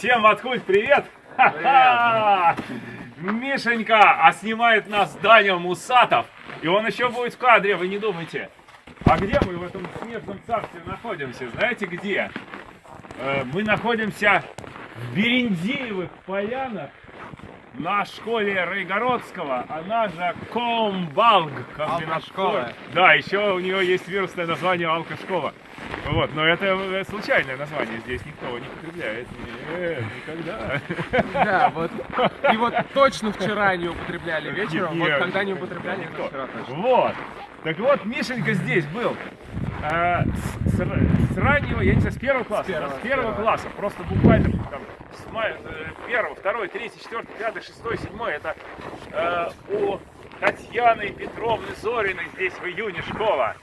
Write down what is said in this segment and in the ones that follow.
Всем откуда привет! Ха-ха! Мишенька, а снимает нас Даня Мусатов. И он еще будет в кадре, вы не думайте. А где мы в этом снежном царстве находимся? Знаете где? Э, мы находимся в Берендеевых полянах на школе Райгородского, она же Комбалг. Алкошкола. Да, еще у нее есть вирусное название Алкошкола. Вот, но это э, случайное название, здесь никто не употребляет. Нет, никогда. Да, вот. И вот точно вчера не употребляли вечером, вот Нет. когда не употребляли, это вчера точно. Вот. Так вот, Мишенька здесь был. э, с, с- с раннего, я не знаю, с первого класса. да, первого, с первого с первого. класса. Просто буквально там с мая- э, первого, второй, третий, четвертый, пятый, шестой, седьмой. Это э, у Татьяны Петровны Зориной здесь в июне школа.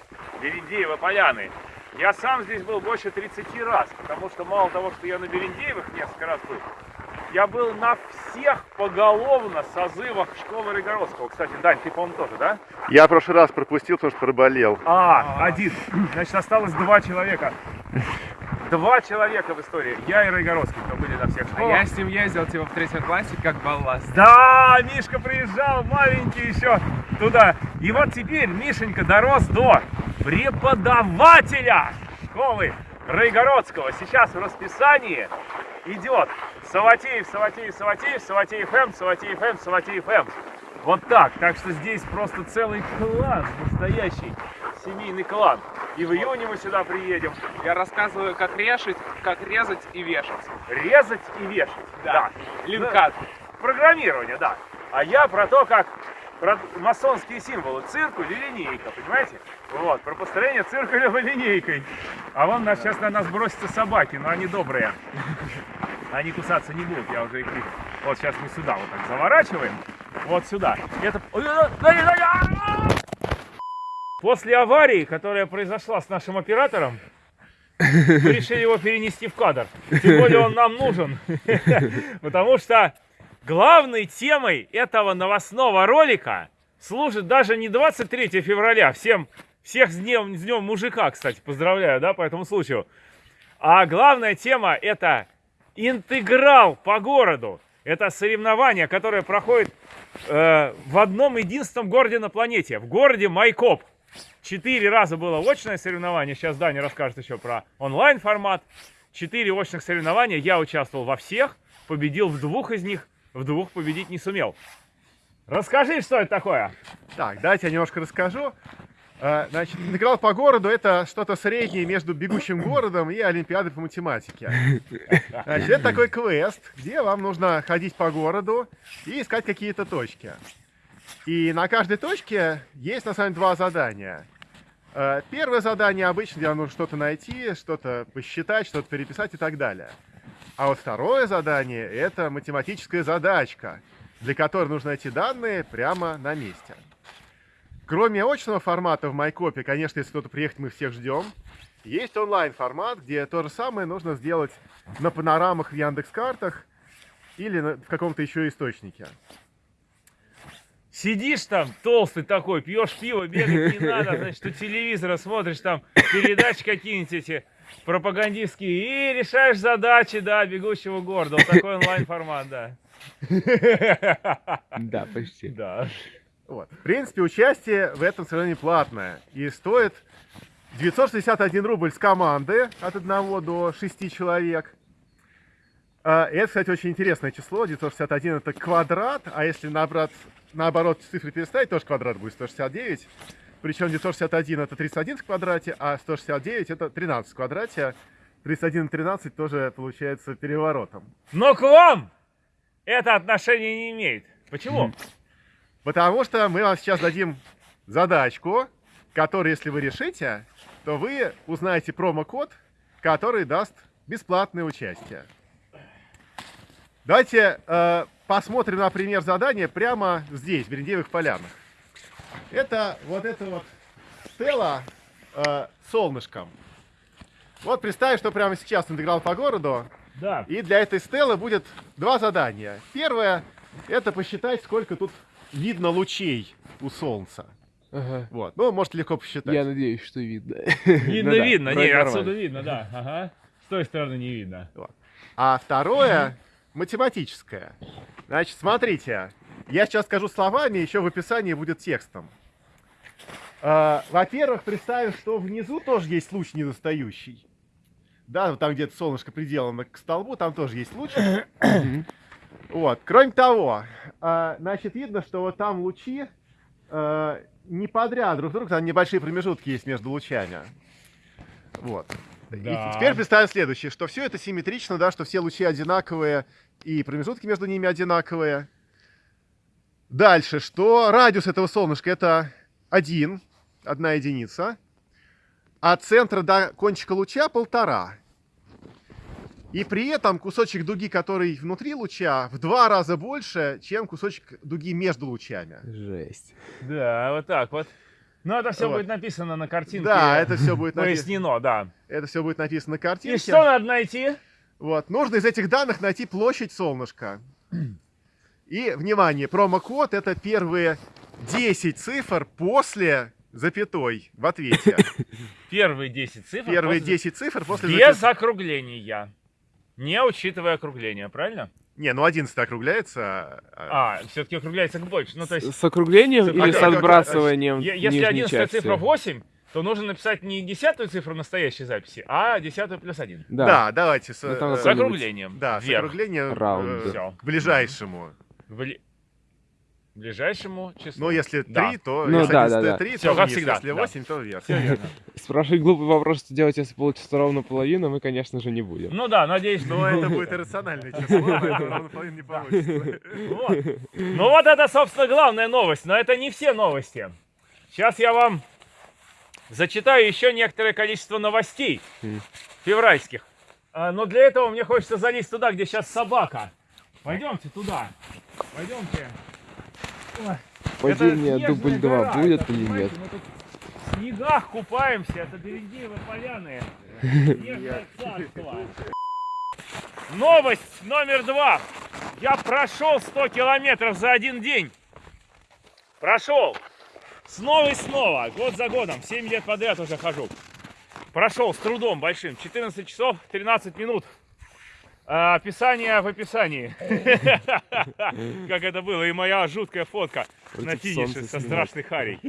Берендеева Поляны. Я сам здесь был больше 30 раз, потому что мало того, что я на Берендеевых несколько раз был, я был на всех поголовно созывах школы Рыгородского. Кстати, Дань, ты, по-моему, тоже, да? Я в прошлый раз пропустил, потому что проболел. А, один. Значит, осталось два человека. Два человека в истории. Я и Райгородский, кто были на всех А школах. я с ним ездил типа в третьем классе как балласт. Да, Мишка приезжал, маленький еще туда. И вот теперь Мишенька дорос до преподавателя школы Райгородского. Сейчас в расписании идет Саватеев, Саватеев, Саватеев, Саватеев М, Саватеев М, Саватеев М. Вот так. Так что здесь просто целый клан, настоящий семейный клан. И в июне мы сюда приедем. Я рассказываю, как решить, как резать и вешать. Резать и вешать. Да. Линкат. программирование, да. А я про то, как масонские символы. Циркуль и линейка, понимаете? Вот, про построение циркулем и линейкой. А вон нас, сейчас на нас бросятся собаки, но они добрые. Они кусаться не будут, я уже их вижу. Вот сейчас мы сюда вот так заворачиваем. Вот сюда. Это... После аварии, которая произошла с нашим оператором, мы решили его перенести в кадр. Тем более он нам нужен. Потому что главной темой этого новостного ролика служит даже не 23 февраля. Всем, всех с днем, с днем мужика, кстати, поздравляю, да, по этому случаю. А главная тема это интеграл по городу. Это соревнование, которое проходит э, в одном единственном городе на планете, в городе Майкоп. Четыре раза было очное соревнование, сейчас Даня расскажет еще про онлайн формат. Четыре очных соревнования, я участвовал во всех, победил в двух из них, в двух победить не сумел. Расскажи, что это такое? Так, давайте я немножко расскажу. Э, Значит, интеграл по городу это что-то среднее между бегущим городом и Олимпиадой по математике. Значит, это такой квест, где вам нужно ходить по городу и искать какие-то точки. И на каждой точке есть на самом деле два задания. Э, Первое задание обычно, где вам нужно что-то найти, что-то посчитать, что-то переписать и так далее. А вот второе задание это математическая задачка, для которой нужно найти данные прямо на месте. Кроме очного формата в Майкопе, конечно, если кто-то приехать, мы всех ждем. Есть онлайн-формат, где то же самое нужно сделать на панорамах в Яндекс-картах или в каком-то еще источнике. Сидишь там, толстый такой, пьешь пиво, бегать не надо, значит, у телевизора смотришь там передачи какие-нибудь эти пропагандистские и решаешь задачи, да, бегущего города. Вот такой онлайн-формат, да. Да, почти. Да. Вот. В принципе, участие в этом соревновании платное и стоит 961 рубль с команды от 1 до 6 человек. А, Это, кстати, очень интересное число. 961 это квадрат, а если наоборот, наоборот цифры переставить, тоже квадрат будет 169. Причем 961 это 31 в квадрате, а 169 это 13 в квадрате. 31 и 13 тоже получается переворотом. Но к вам это отношение не имеет. Почему? Потому что мы вам сейчас дадим задачку, которую, если вы решите, то вы узнаете промокод, который даст бесплатное участие. Давайте э, посмотрим на пример задания прямо здесь, в Берендеевых полянах. Это вот это вот стела э, солнышком. Вот представь, что прямо сейчас интеграл по городу, Да. и для этой стелы будет два задания. Первое – это посчитать, сколько тут видно лучей у Солнца. Ага. Вот. Ну, можете легко посчитать. Я надеюсь, что видно. Видно, Ну да, видно. Не, отсюда видно, да. Ага. С той стороны не видно. Вот. а второе математическое. Значит, смотрите, я сейчас скажу словами, еще в описании будет текстом. А, Во-первых, представим, что внизу тоже есть луч недостающий. Да, там где-то солнышко приделано к столбу, там тоже есть луч. Вот. Кроме того, а, значит, видно, что вот там лучи а, не подряд друг друга, там небольшие промежутки есть между лучами. Вот. И Да. теперь представим следующее, что все это симметрично, да, что все лучи одинаковые и промежутки между ними одинаковые. Дальше, что радиус этого солнышка это один, одна единица, а от центра до кончика луча полтора. И при этом кусочек дуги, который внутри луча, в два раза больше, чем кусочек дуги между лучами. Жесть. Да, вот так вот. Ну, это все Вот. будет написано на картинке. Да, это все будет написано. пояснено, да. Это все будет написано на И картинке. что надо найти? Вот. Нужно из этих данных найти площадь солнышка. И, внимание, промокод это первые 10 цифр после запятой в ответе. Первые 10 цифр. Первые после- 10 цифр после Без запятой. округления. Не учитывая округление, правильно? Не, ну 11 округляется. а- А, все-таки округляется к больше. Ну, то есть, С округлением С- или а с отбрасыванием если нижней 11 части? цифра 8, то нужно написать не десятую цифру настоящей записи, а десятую плюс один. Да. Да, давайте. С, Ну, э, С округлением. да, с вверх. округлением Раунд. э, к ближайшему. Бли- Ближайшему числу. Ну, если 3, Да. то Ну, если да, 11 да, да. 3, Всё, то как вниз. всегда, Если да. 8, то вверх. Спрашивать глупый вопрос, что делать, если получится ровно половина, мы, конечно же, не будем. Ну да, надеюсь, что Но это будет иррациональное число, поэтому ровно половина не получится. Ну вот это, собственно, главная новость. Но это не все новости. Сейчас я вам зачитаю еще некоторое количество новостей февральских. А, Но для этого мне хочется залезть туда, где сейчас собака. Пойдемте туда. Пойдемте. Падение дубль 2 гора, будет это, или нет? мы тут в снегах купаемся, это Берендеевы поляны. Новость номер два. Я прошел 100 километров за один день. Прошел. Снова и снова. Год за годом. 7 лет подряд уже хожу. Прошел с трудом большим. 14 часов 13 минут. А, описание в описании. Как это было. И моя жуткая фотка на финише со страшной харей.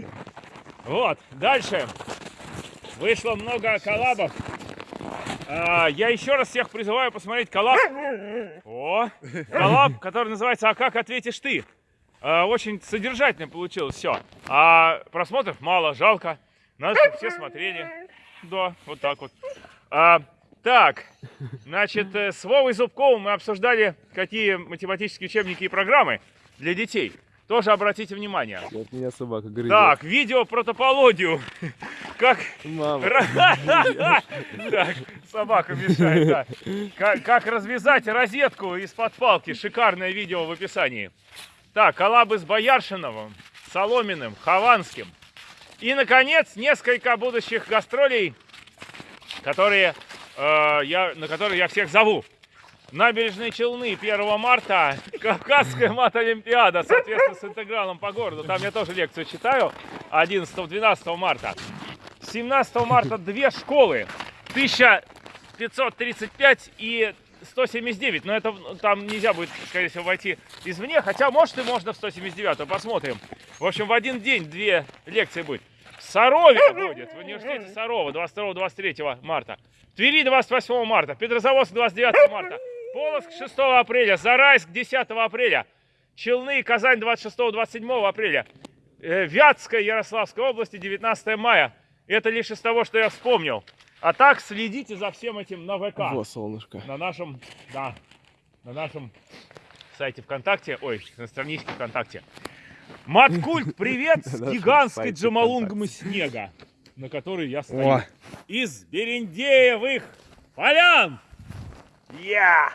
Вот. Дальше. Вышло много коллабов. А, Я еще раз всех призываю посмотреть коллаб. О, коллаб, который называется «А как ответишь ты?». А, Очень содержательно получилось все. А просмотров мало, жалко. Чтобы все смотрели. Да, вот так вот. А, так, значит, э, с Вовой Зубковым мы обсуждали, какие математические учебники и программы для детей. Тоже обратите внимание. От меня собака грызет. Так, видео про топологию. Как Мама. так, собака мешает, да. Как, как развязать розетку из-под палки. Шикарное видео в описании. Так, коллабы с Бояршиновым, Соломиным, Хованским. И, наконец, несколько будущих гастролей, которые, э, я, на которые я всех зову. Набережные Челны 1 марта, Кавказская мат-олимпиада, соответственно, с интегралом по городу. Там я тоже лекцию читаю 11-12 марта. 17 марта две школы. 1535 и 179. Но это ну, там нельзя будет, скорее всего, войти извне. Хотя, может, и можно в 179. Посмотрим. В общем, в один день две лекции будет. Сарове будет, в университете Сарова 22-23 марта. Твери 28 марта. Петрозаводск 29 марта. Полоцк 6 апреля. Зарайск 10 апреля. Челны и Казань 26-27 апреля. Э, Вятская Ярославской области 19 мая. Это лишь из того, что я вспомнил. А так следите за всем этим на ВК. Во, солнышко. На нашем, да, на нашем сайте ВКонтакте, ой, на страничке ВКонтакте. Маткульт, привет с гигантской сайте Джамалунгмы снега, на которой я стою. О. Из Берендеевых полян. Я!